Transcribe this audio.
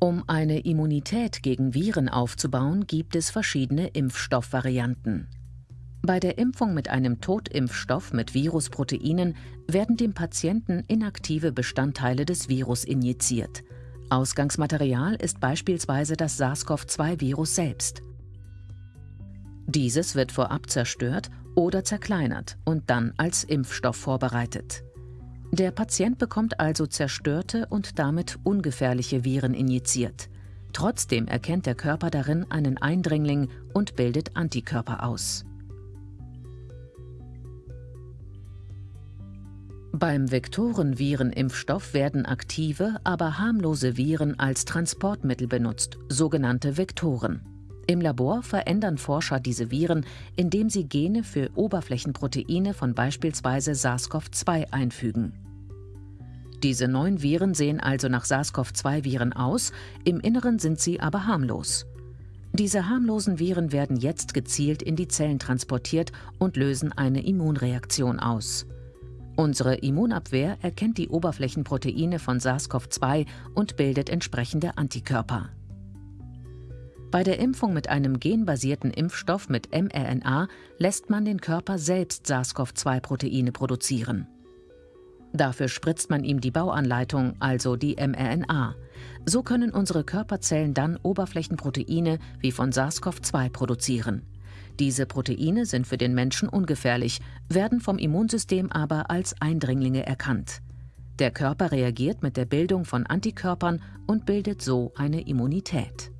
Um eine Immunität gegen Viren aufzubauen, gibt es verschiedene Impfstoffvarianten. Bei der Impfung mit einem Totimpfstoff mit Virusproteinen werden dem Patienten inaktive Bestandteile des Virus injiziert. Ausgangsmaterial ist beispielsweise das SARS-CoV-2-Virus selbst. Dieses wird vorab zerstört oder zerkleinert und dann als Impfstoff vorbereitet. Der Patient bekommt also zerstörte und damit ungefährliche Viren injiziert. Trotzdem erkennt der Körper darin einen Eindringling und bildet Antikörper aus. Beim Vektorenvirenimpfstoff werden aktive, aber harmlose Viren als Transportmittel benutzt, sogenannte Vektoren. Im Labor verändern Forscher diese Viren, indem sie Gene für Oberflächenproteine von beispielsweise SARS-CoV-2 einfügen. Diese neuen Viren sehen also nach SARS-CoV-2-Viren aus, im Inneren sind sie aber harmlos. Diese harmlosen Viren werden jetzt gezielt in die Zellen transportiert und lösen eine Immunreaktion aus. Unsere Immunabwehr erkennt die Oberflächenproteine von SARS-CoV-2 und bildet entsprechende Antikörper. Bei der Impfung mit einem genbasierten Impfstoff mit mRNA lässt man den Körper selbst SARS-CoV-2-Proteine produzieren. Dafür spritzt man ihm die Bauanleitung, also die mRNA. So können unsere Körperzellen dann Oberflächenproteine wie von SARS-CoV-2 produzieren. Diese Proteine sind für den Menschen ungefährlich, werden vom Immunsystem aber als Eindringlinge erkannt. Der Körper reagiert mit der Bildung von Antikörpern und bildet so eine Immunität.